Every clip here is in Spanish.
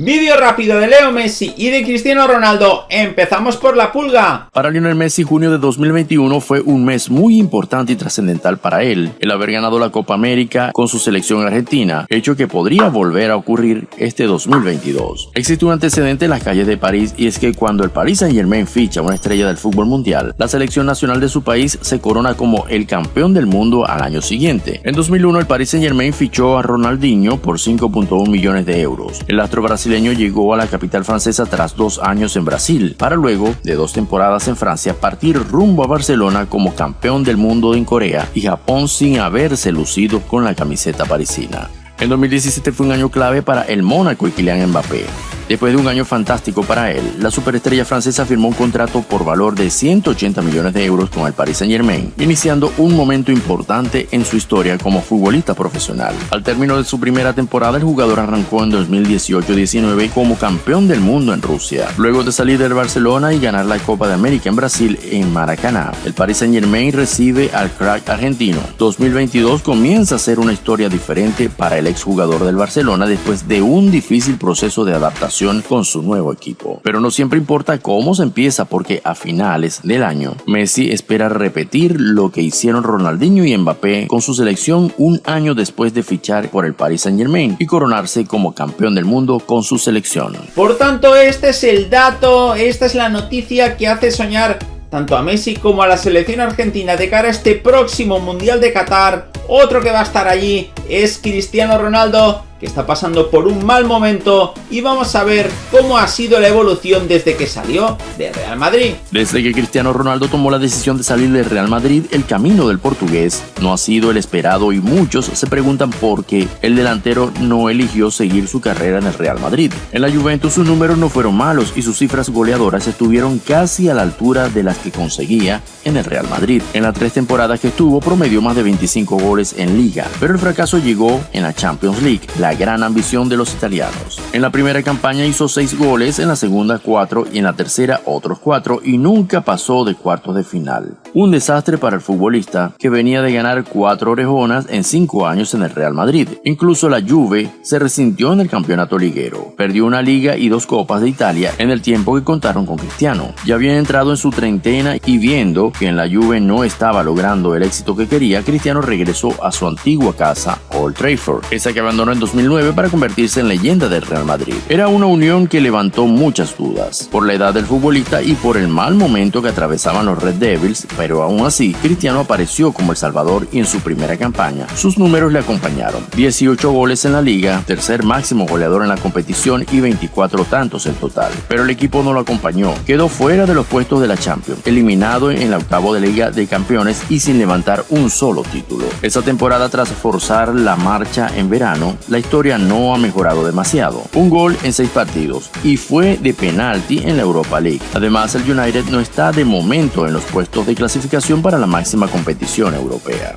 Vídeo rápido de Leo Messi y de Cristiano Ronaldo. Empezamos por la pulga. Para Lionel Messi, junio de 2021 fue un mes muy importante y trascendental para él. El haber ganado la Copa América con su selección argentina, hecho que podría volver a ocurrir este 2022. Existe un antecedente en las calles de París y es que cuando el Paris Saint Germain ficha una estrella del fútbol mundial, la selección nacional de su país se corona como el campeón del mundo al año siguiente. En 2001 el Paris Saint Germain fichó a Ronaldinho por 5.1 millones de euros. El astro brasileño llegó a la capital francesa tras dos años en Brasil, para luego, de dos temporadas en Francia, partir rumbo a Barcelona como campeón del mundo en Corea y Japón sin haberse lucido con la camiseta parisina. En 2017 fue un año clave para el Mónaco y Kylian Mbappé. Después de un año fantástico para él, la superestrella francesa firmó un contrato por valor de 180 millones de euros con el Paris Saint Germain, iniciando un momento importante en su historia como futbolista profesional. Al término de su primera temporada, el jugador arrancó en 2018-19 como campeón del mundo en Rusia. Luego de salir del Barcelona y ganar la Copa de América en Brasil en Maracaná, el Paris Saint Germain recibe al crack argentino. 2022 comienza a ser una historia diferente para el exjugador del Barcelona después de un difícil proceso de adaptación con su nuevo equipo. Pero no siempre importa cómo se empieza porque a finales del año Messi espera repetir lo que hicieron Ronaldinho y Mbappé con su selección un año después de fichar por el Paris Saint Germain y coronarse como campeón del mundo con su selección. Por tanto, este es el dato, esta es la noticia que hace soñar tanto a Messi como a la selección argentina de cara a este próximo Mundial de Qatar. Otro que va a estar allí es Cristiano Ronaldo que está pasando por un mal momento y vamos a ver cómo ha sido la evolución desde que salió de Real Madrid. Desde que Cristiano Ronaldo tomó la decisión de salir de Real Madrid, el camino del portugués no ha sido el esperado y muchos se preguntan por qué el delantero no eligió seguir su carrera en el Real Madrid. En la Juventus sus números no fueron malos y sus cifras goleadoras estuvieron casi a la altura de las que conseguía en el Real Madrid. En las tres temporadas que estuvo promedió más de 25 goles en liga, pero el fracaso llegó en la Champions League, gran ambición de los italianos. En la primera campaña hizo 6 goles, en la segunda 4 y en la tercera otros 4 y nunca pasó de cuartos de final. Un desastre para el futbolista que venía de ganar 4 orejonas en 5 años en el Real Madrid. Incluso la Juve se resintió en el campeonato liguero. Perdió una liga y dos copas de Italia en el tiempo que contaron con Cristiano. Ya había entrado en su treintena y viendo que en la Juve no estaba logrando el éxito que quería, Cristiano regresó a su antigua casa, Old Trafford, esa que abandonó en 2009 para convertirse en leyenda del Real Madrid. Era una unión que levantó muchas dudas, por la edad del futbolista y por el mal momento que atravesaban los Red Devils, pero aún así, Cristiano apareció como el salvador y en su primera campaña. Sus números le acompañaron, 18 goles en la liga, tercer máximo goleador en la competición y 24 tantos en total. Pero el equipo no lo acompañó, quedó fuera de los puestos de la Champions, eliminado en la octavo de Liga de Campeones y sin levantar un solo título. Esa temporada tras forzar la marcha en verano, la historia no ha mejorado demasiado. Un gol en seis partidos y fue de penalti en la Europa League. Además, el United no está de momento en los puestos de clasificación para la máxima competición europea.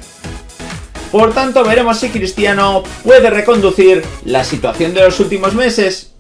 Por tanto, veremos si Cristiano puede reconducir la situación de los últimos meses